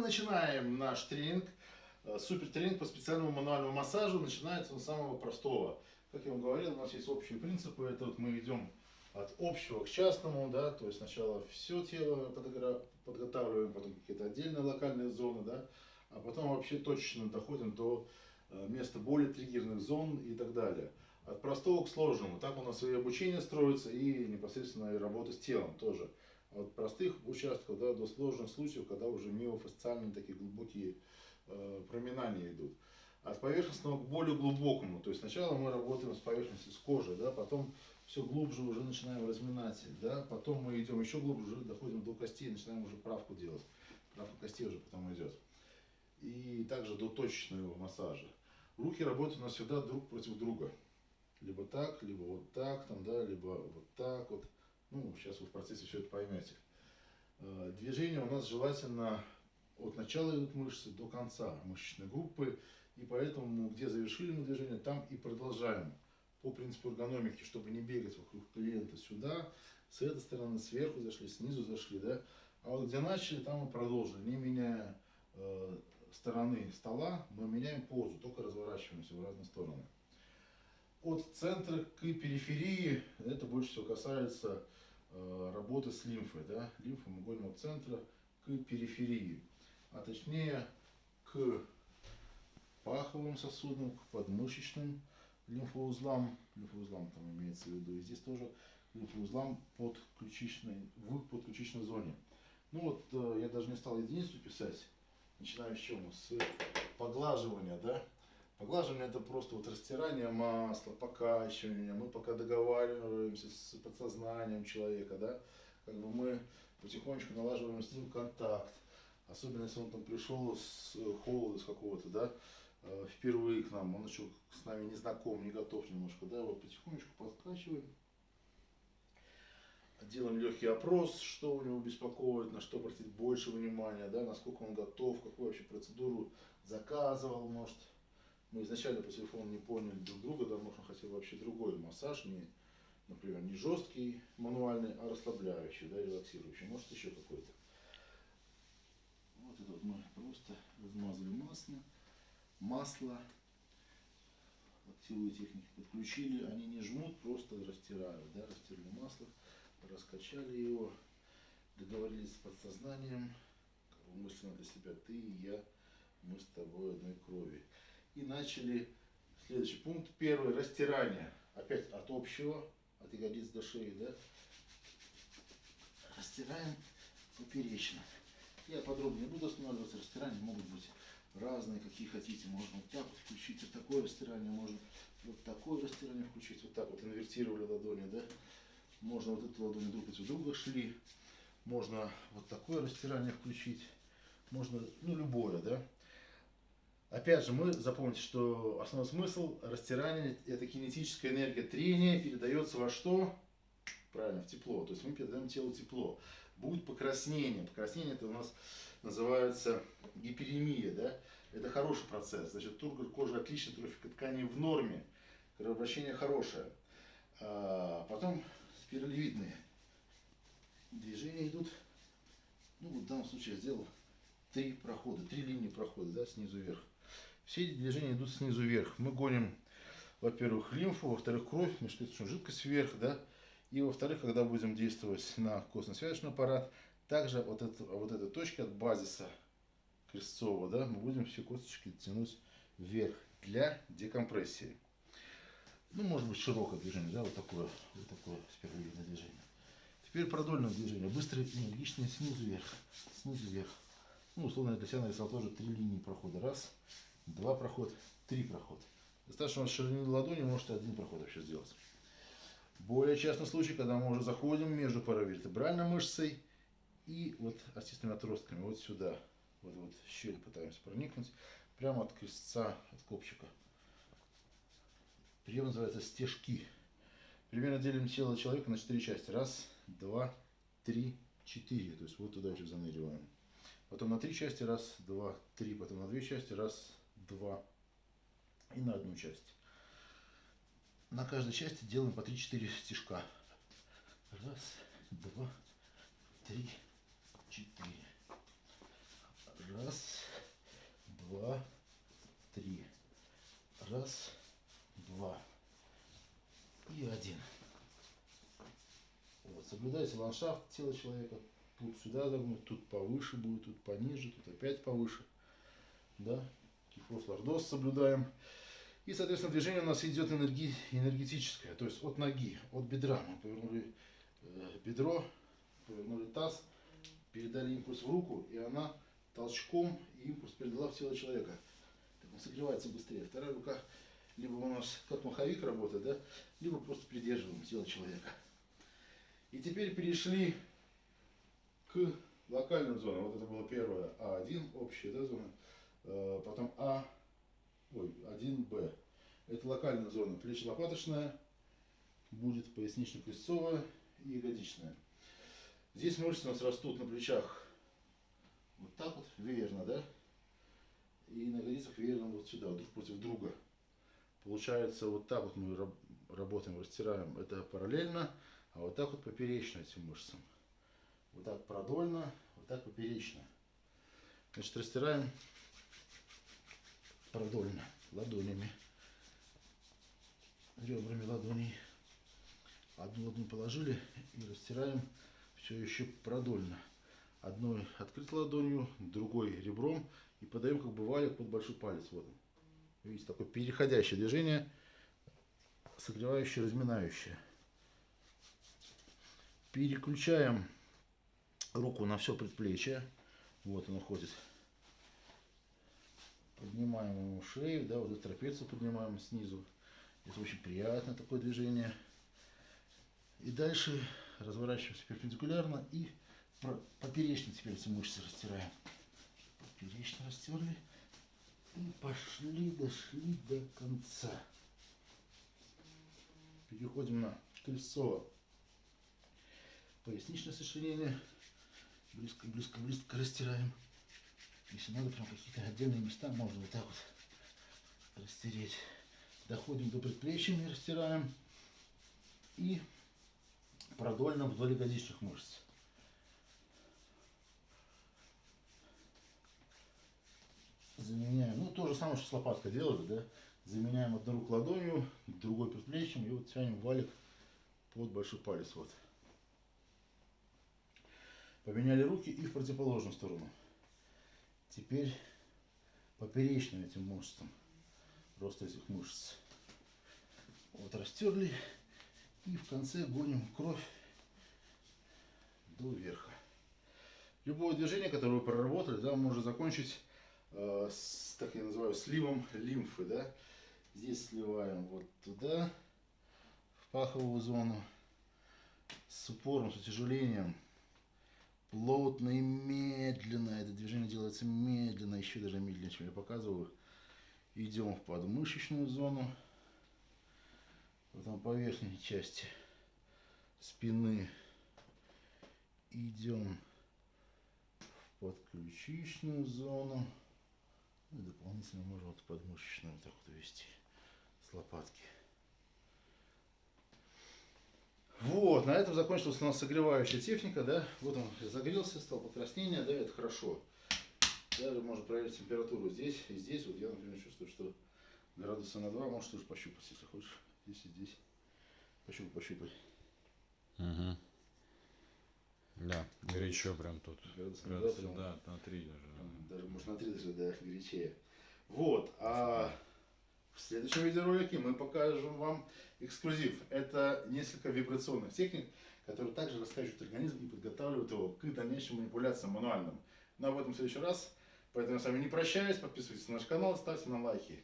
начинаем наш тренинг. Э, Супер тренинг по специальному мануальному массажу. Начинается он с самого простого. Как я вам говорил, у нас есть общие принципы. Это вот мы идем от общего к частному, да, то есть сначала все тело подготавливаем, потом какие-то отдельные локальные зоны, да, а потом вообще точечно доходим до э, места более триггерных зон и так далее. От простого к сложному. Так у нас и обучение строится, и непосредственно и работа с телом тоже. От простых участков да, до сложных случаев, когда уже миофасциальные такие глубокие э, проминания идут. От поверхностного к более глубокому. То есть сначала мы работаем с поверхностью, с кожей, да, потом все глубже уже начинаем разминать, да, потом мы идем еще глубже, уже доходим до костей, начинаем уже правку делать. Правка костей уже потом идет. И также до точечного массажа. Руки работают у нас всегда друг против друга. Либо так, либо вот так, там, да, либо вот так вот. Ну, сейчас вы в процессе все это поймете. Э, Движение у нас желательно от начала идут мышцы до конца мышечной группы. И поэтому, где завершили мы движение, там и продолжаем. По принципу эргономики, чтобы не бегать вокруг клиента сюда, с этой стороны, сверху зашли, снизу зашли, да. А вот где начали, там мы продолжили, не меняя э, стороны стола, мы меняем позу, только разворачиваемся в разные стороны. От центра к периферии, это больше всего касается работы с лимфой, да. От центра к периферии, а точнее к паховым сосудам, к подмышечным лимфоузлам, лимфоузлам там имеется в виду, и здесь тоже лимфоузлам под ключичной, в подключичной зоне. Ну вот, э, я даже не стал единицу писать, начинаем с чего? С поглаживания, да? Поглаживание это просто вот растирание масла, покачивание, мы пока договариваемся с подсознанием человека, да? Как бы мы потихонечку налаживаем с ним контакт, особенно если он там пришел с холода с какого-то, да, э, впервые к нам, он еще с нами не знаком, не готов немножко, да, вот потихонечку подкачиваем. Делаем легкий опрос, что у него беспокоит, на что обратить больше внимания, да, насколько он готов, какую вообще процедуру заказывал, может. Мы изначально по телефону не поняли друг друга, да, может он хотел вообще другой массаж, не, например, не жесткий мануальный, а расслабляющий, да, релаксирующий, может еще какой-то. Вот это вот мы просто размазали масло, масло, активные техники подключили, они не жмут, просто растирают, да, растирали масло, раскачали его, договорились с подсознанием, мысленно для себя, ты и я, мы с тобой одной крови. И начали следующий пункт, первый, растирание, опять от общего, от ягодиц до шеи, да, растираем поперечно. Я подробнее не буду останавливаться, растирания могут быть разные, какие хотите. Можно вот так вот включить, вот такое растирание, можно вот такое растирание включить, вот так вот инвертировали ладони, да. Можно вот эту ладонь друг против друга шли, можно вот такое растирание включить, можно, ну, любое, да. Опять же, мы запомните, что основной смысл растирания – это кинетическая энергия трения передается во что? Правильно, в тепло. То есть мы передаем телу тепло. Будет покраснение. Покраснение это у нас называется гиперемия, да? Это хороший процесс. Значит, тургор кожи отличный, трофика тканей в норме. Кровообращение хорошее. А потом спиралевидные движения идут. Ну, вот в данном случае я сделал три прохода, три линии прохода, да, снизу вверх. Все эти движения идут снизу вверх. Мы гоним, во-первых, лимфу, во-вторых, кровь, межклеточную жидкость вверх, да, и во-вторых, когда будем действовать на костно-связочный аппарат, также вот, это, вот этой точки от базиса крестцового, да, мы будем все косточки тянуть вверх для декомпрессии. Ну, может быть, широкое движение, да, вот такое, вот такое спиралевидное движение. Теперь продольное движение, быстрое, энергичное, снизу вверх, снизу вверх. Ну, условно, для себя нарисовал тоже три линии прохода. Раз, два прохода, три прохода. Достаточно ширины ладони, можете один проход вообще сделать. Более частный случай, когда мы уже заходим между паравертебральной мышцей и вот остистыми отростками, вот сюда. Вот, вот щель пытаемся проникнуть, прямо от крестца, от копчика. Прием называется стежки. Примерно делим тело человека на четыре части. Раз, два, три, четыре. То есть вот туда еще заныриваем потом на три части раз, два, три, потом на две части раз, два и на одну часть. На каждой части делаем по 3-4 стежка. Раз, два, три, четыре. Раз, два, три. Раз, два и один. Вот, соблюдайте ландшафт тела человека. Тут сюда загнуть, тут повыше будет, тут пониже, тут опять повыше. Да? Кифос, лордоз соблюдаем. И, соответственно, движение у нас идет энерги, энергетическое, то есть от ноги, от бедра. Мы повернули э, бедро, повернули таз, передали импульс в руку, и она толчком импульс передала в тело человека. Так он согревается быстрее. Вторая рука либо у нас как маховик работает, да, либо просто придерживаем тело человека. И теперь перешли к локальным зонам. Вот это было первое А1, общая да, зона. Э, потом А, ой, 1Б. Это локальная зона. Плечи лопаточная, будет пояснично-крестцовая и ягодичная. Здесь мышцы у нас растут на плечах вот так вот, веерно, да? И на ягодицах веерно вот сюда, друг против друга. Получается, вот так вот мы работаем, растираем. Это параллельно, а вот так вот поперечно этим мышцам. Вот так продольно, вот так поперечно. Значит, растираем продольно, ладонями, ребрами ладоней. Одну ладонь положили и растираем все еще продольно. Одной открытой ладонью, другой ребром и подаем как бы валик под большой палец. Вот он. Видите, такое переходящее движение, согревающее, разминающее. Переключаем руку на все предплечье. Вот он уходит. Поднимаем ему шею, да, вот эту трапецию поднимаем снизу. Это очень приятное такое движение. И дальше разворачиваемся перпендикулярно и поперечно теперь эти мышцы растираем. Поперечно растерли. И пошли, дошли до конца. Переходим на кольцо. Поясничное сочленение. Близко, близко, близко растираем. Если надо, прям какие-то отдельные места можно вот так вот растереть. Доходим до предплечья и растираем. И продольно вдоль ягодичных мышц. заменяем, ну то же самое, что с лопаткой делали, да, заменяем одну руку ладонью, другой предплечьем и вот тянем валик под большой палец, вот. Поменяли руки и в противоположную сторону. Теперь поперечным этим мышцам, рост этих мышц. Вот растерли и в конце гоним кровь до верха. Любое движение, которое вы проработали, да, можно закончить Э, с, так я называю, сливом лимфы, да. Здесь сливаем вот туда, в паховую зону, с упором, с утяжелением, плотно и медленно. Это движение делается медленно, еще даже медленнее, чем я показываю. Идем в подмышечную зону, потом по верхней части спины идем в подключичную зону. Ну и дополнительно можно вот подмышечную вот так вот вести с лопатки. Вот, на этом закончилась у нас согревающая техника, да. Вот он загрелся, стал покраснение, да, это хорошо. Даже можно проверить температуру здесь и здесь. Вот я, например, чувствую, что градуса на 2, можешь тоже пощупать, если хочешь. Здесь и здесь. Пощупай, пощупай. Угу. Да, горячо прям тут. На 2, прям, да, на 3 даже. Даже, может, на 3 даже, да, горячее. Вот, а следующем видеоролике мы покажем вам эксклюзив. Это несколько вибрационных техник, которые также раскачивают организм и подготавливают его к дальнейшим манипуляциям мануальным. Но об этом в следующий раз. Поэтому я с вами не прощаюсь. Подписывайтесь на наш канал, ставьте нам лайки.